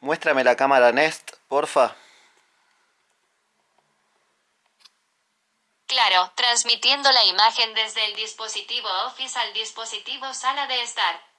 Muéstrame la cámara Nest, porfa. Claro, transmitiendo la imagen desde el dispositivo Office al dispositivo Sala de Estar.